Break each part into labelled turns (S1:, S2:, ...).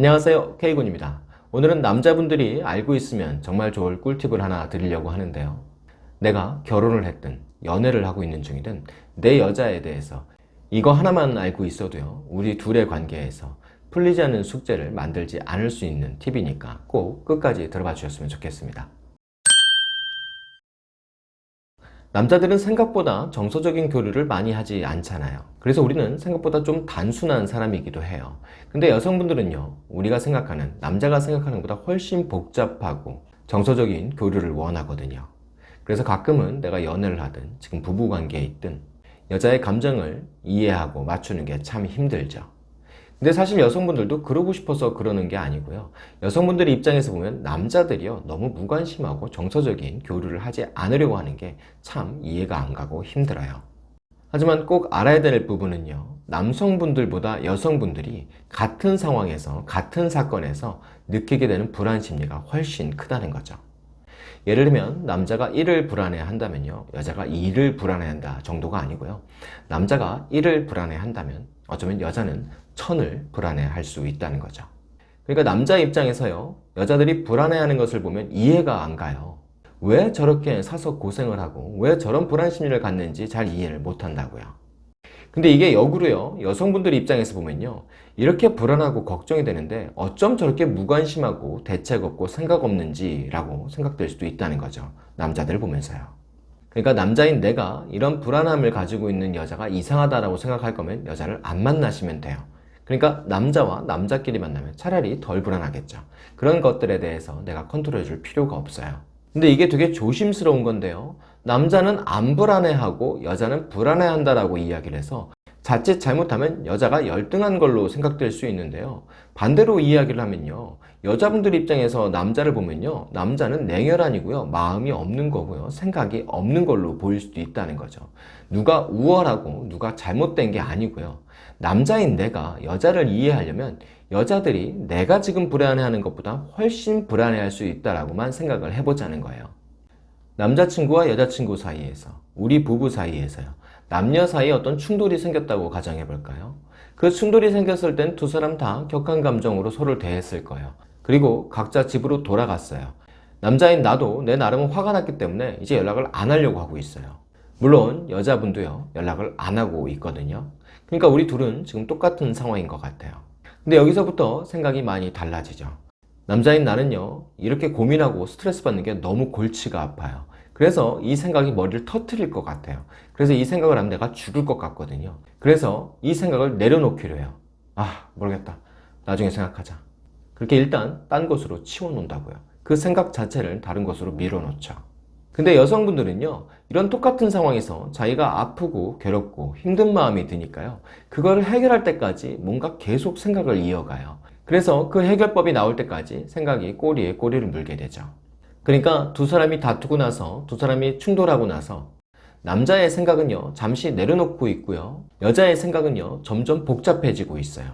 S1: 안녕하세요. K군입니다. 오늘은 남자분들이 알고 있으면 정말 좋을 꿀팁을 하나 드리려고 하는데요. 내가 결혼을 했든 연애를 하고 있는 중이든 내 여자에 대해서 이거 하나만 알고 있어도요. 우리 둘의 관계에서 풀리지 않는 숙제를 만들지 않을 수 있는 팁이니까 꼭 끝까지 들어봐 주셨으면 좋겠습니다 남자들은 생각보다 정서적인 교류를 많이 하지 않잖아요. 그래서 우리는 생각보다 좀 단순한 사람이기도 해요. 근데 여성분들은요 우리가 생각하는 남자가 생각하는 것보다 훨씬 복잡하고 정서적인 교류를 원하거든요. 그래서 가끔은 내가 연애를 하든 지금 부부관계에 있든 여자의 감정을 이해하고 맞추는 게 참 힘들죠 근데 사실 여성분들도 그러고 싶어서 그러는 게 아니고요. 여성분들의 입장에서 보면 남자들이요 너무 무관심하고 정서적인 교류를 하지 않으려고 하는 게 참 이해가 안 가고 힘들어요. 하지만 꼭 알아야 될 부분은요 남성분들보다 여성분들이 같은 상황에서 같은 사건에서 느끼게 되는 불안 심리가 훨씬 크다는 거죠 예를 들면 남자가 1을 불안해 한다면요. 여자가 2를 불안해 한다 정도가 아니고요. 남자가 1을 불안해 한다면 어쩌면 여자는 1000을 불안해 할 수 있다는 거죠. 그러니까 남자 입장에서요. 여자들이 불안해하는 것을 보면 이해가 안 가요. 왜 저렇게 사서 고생을 하고 왜 저런 불안 심리를 갖는지 잘 이해를 못 한다고요 근데 이게 역으로요 여성분들 입장에서 보면요 이렇게 불안하고 걱정이 되는데 어쩜 저렇게 무관심하고 대책 없고 생각 없는지 라고 생각될 수도 있다는 거죠 남자들 보면서요. 그러니까 남자인 내가 이런 불안함을 가지고 있는 여자가 이상하다고 생각할 거면 여자를 안 만나시면 돼요. 그러니까 남자와 남자끼리 만나면 차라리 덜 불안하겠죠. 그런 것들에 대해서 내가 컨트롤 해 줄 필요가 없어요. 근데 이게 되게 조심스러운 건데요 남자는 안 불안해하고 여자는 불안해한다라고 이야기를 해서 자칫 잘못하면 여자가 열등한 걸로 생각될 수 있는데요. 반대로 이야기를 하면요. 여자분들 입장에서 남자를 보면요. 남자는 냉혈한이고요. 마음이 없는 거고요. 생각이 없는 걸로 보일 수도 있다는 거죠. 누가 우월하고 누가 잘못된 게 아니고요. 남자인 내가 여자를 이해하려면 여자들이 내가 지금 불안해하는 것보다 훨씬 불안해할 수 있다라고만 생각을 해보자는 거예요. 남자친구와 여자친구 사이에서 우리 부부 사이에서요. 남녀 사이에 어떤 충돌이 생겼다고 가정해 볼까요? 그 충돌이 생겼을 땐 두 사람 다 격한 감정으로 서로를 대했을 거예요. 그리고 각자 집으로 돌아갔어요. 남자인 나도 내 나름 화가 났기 때문에 이제 연락을 안 하려고 하고 있어요. 물론 여자분도요 연락을 안 하고 있거든요. 그러니까 우리 둘은 지금 똑같은 상황인 것 같아요. 근데 여기서부터 생각이 많이 달라지죠 남자인 나는요 이렇게 고민하고 스트레스 받는 게 너무 골치가 아파요. 그래서 이 생각이 머리를 터트릴 것 같아요. 그래서 이 생각을 하면 내가 죽을 것 같거든요. 그래서 이 생각을 내려놓기로 해요. 아 모르겠다. 나중에 생각하자. 그렇게 일단 딴 곳으로 치워 놓는다고요. 그 생각 자체를 다른 곳으로 밀어놓죠. 근데 여성분들은요 이런 똑같은 상황에서 자기가 아프고 괴롭고 힘든 마음이 드니까요. 그거를 해결할 때까지 뭔가 계속 생각을 이어가요 그래서 그 해결법이 나올 때까지 생각이 꼬리에 꼬리를 물게 되죠. 그러니까 두 사람이 다투고 나서 두 사람이 충돌하고 나서 남자의 생각은요 잠시 내려놓고 있고요. 여자의 생각은요 점점 복잡해지고 있어요.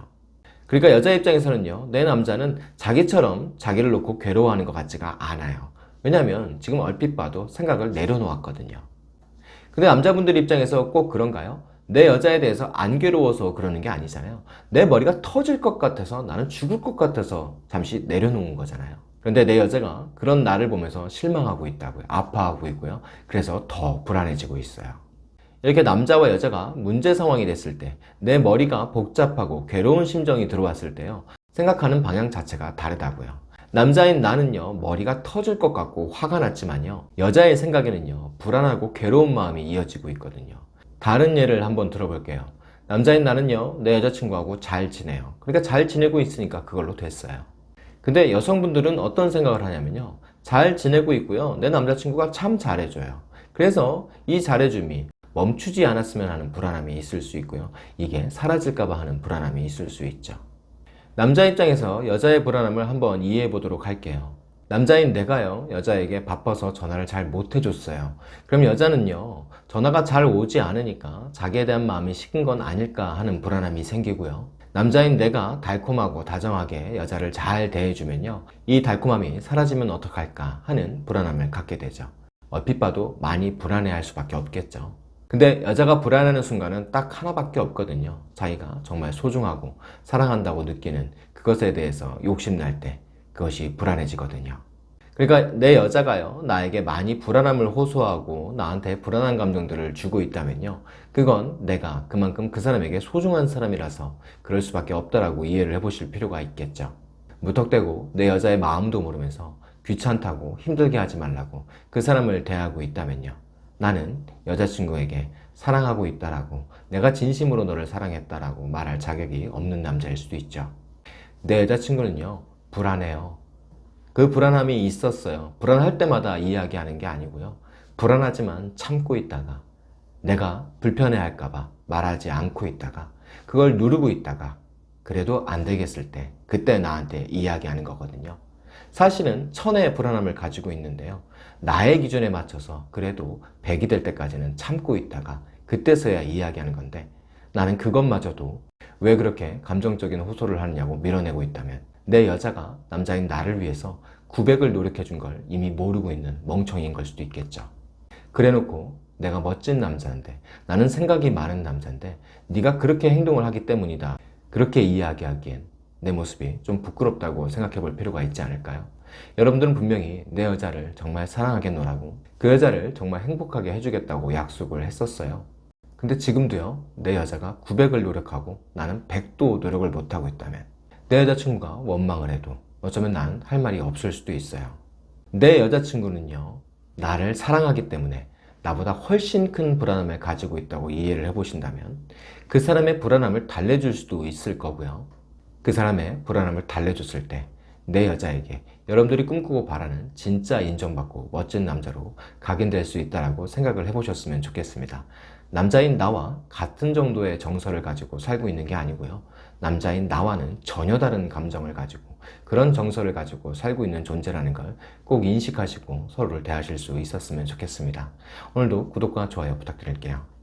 S1: 그러니까 여자 입장에서는요 내 남자는 자기처럼 자기를 놓고 괴로워하는 것 같지가 않아요. 왜냐하면 지금 얼핏 봐도 생각을 내려놓았거든요. 근데 남자분들 입장에서 꼭 그런가요? 내 여자에 대해서 안 괴로워서 그러는 게 아니잖아요. 내 머리가 터질 것 같아서 나는 죽을 것 같아서 잠시 내려놓은 거잖아요. 그런데 내 여자가 그런 나를 보면서 실망하고 있다고요. 아파하고 있고요. 그래서 더 불안해지고 있어요. 이렇게 남자와 여자가 문제 상황이 됐을 때 내 머리가 복잡하고 괴로운 심정이 들어왔을 때요. 생각하는 방향 자체가 다르다고요. 남자인 나는요 머리가 터질 것 같고 화가 났지만요 여자의 생각에는요 불안하고 괴로운 마음이 이어지고 있거든요 다른 예를 한번 들어볼게요. 남자인 나는요 내 여자친구하고 잘 지내요. 그러니까 잘 지내고 있으니까 그걸로 됐어요. 근데 여성분들은 어떤 생각을 하냐면요. 잘 지내고 있고요. 내 남자친구가 참 잘해줘요. 그래서 이 잘해줌이 멈추지 않았으면 하는 불안함이 있을 수 있고요. 이게 사라질까봐 하는 불안함이 있을 수 있죠. 남자 입장에서 여자의 불안함을 한번 이해해 보도록 할게요 남자인 내가요 여자에게 바빠서 전화를 잘 못 해줬어요. 그럼 여자는요 전화가 잘 오지 않으니까 자기에 대한 마음이 식은 건 아닐까 하는 불안함이 생기고요. 남자인 내가 달콤하고 다정하게 여자를 잘 대해주면요 이 달콤함이 사라지면 어떡할까 하는 불안함을 갖게 되죠. 얼핏 봐도 많이 불안해할 수밖에 없겠죠. 근데 여자가 불안하는 순간은 딱 하나밖에 없거든요. 자기가 정말 소중하고 사랑한다고 느끼는 그것에 대해서 욕심날 때 그것이 불안해지거든요. 그러니까 내 여자가요, 나에게 많이 불안함을 호소하고 나한테 불안한 감정들을 주고 있다면요. 그건 내가 그만큼 그 사람에게 소중한 사람이라서 그럴 수밖에 없다라고 이해를 해보실 필요가 있겠죠. 무턱대고 내 여자의 마음도 모르면서 귀찮다고 힘들게 하지 말라고 그 사람을 대하고 있다면요. 나는 여자친구에게 사랑하고 있다라고 내가 진심으로 너를 사랑했다라고 말할 자격이 없는 남자일 수도 있죠. 내 여자친구는요, 불안해요. 그 불안함이 있었어요. 불안할 때마다 이야기하는 게 아니고요. 불안하지만 참고 있다가 내가 불편해 할까봐 말하지 않고 있다가 그걸 누르고 있다가 그래도 안 되겠을 때 그때 나한테 이야기하는 거거든요. 사실은 천의 불안함을 가지고 있는데요. 나의 기준에 맞춰서 그래도 100이 될 때까지는 참고 있다가 그때서야 이야기하는 건데 나는 그것마저도 왜 그렇게 감정적인 호소를 하느냐고 밀어내고 있다면 내 여자가 남자인 나를 위해서 900을 노력해 준 걸 이미 모르고 있는 멍청이인 걸 수도 있겠죠. 그래 놓고 내가 멋진 남자인데 나는 생각이 많은 남자인데 네가 그렇게 행동을 하기 때문이다. 그렇게 이야기하기엔 내 모습이 좀 부끄럽다고 생각해 볼 필요가 있지 않을까요? 여러분들은 분명히 내 여자를 정말 사랑하겠노라고 그 여자를 정말 행복하게 해주겠다고 약속을 했었어요. 근데 지금도요, 내 여자가 900을 노력하고 나는 100도 노력을 못하고 있다면 내 여자친구가 원망을 해도 어쩌면 난 할 말이 없을 수도 있어요. 내 여자친구는요, 나를 사랑하기 때문에 나보다 훨씬 큰 불안함을 가지고 있다고 이해를 해보신다면 그 사람의 불안함을 달래줄 수도 있을 거고요. 그 사람의 불안함을 달래줬을 때 내 여자에게 여러분들이 꿈꾸고 바라는 진짜 인정받고 멋진 남자로 각인될 수 있다고 생각을 해보셨으면 좋겠습니다. 남자인 나와 같은 정도의 정서를 가지고 살고 있는 게 아니고요. 남자인 나와는 전혀 다른 감정을 가지고 그런 정서를 가지고 살고 있는 존재라는 걸 꼭 인식하시고 서로를 대하실 수 있었으면 좋겠습니다. 오늘도 구독과 좋아요 부탁드릴게요.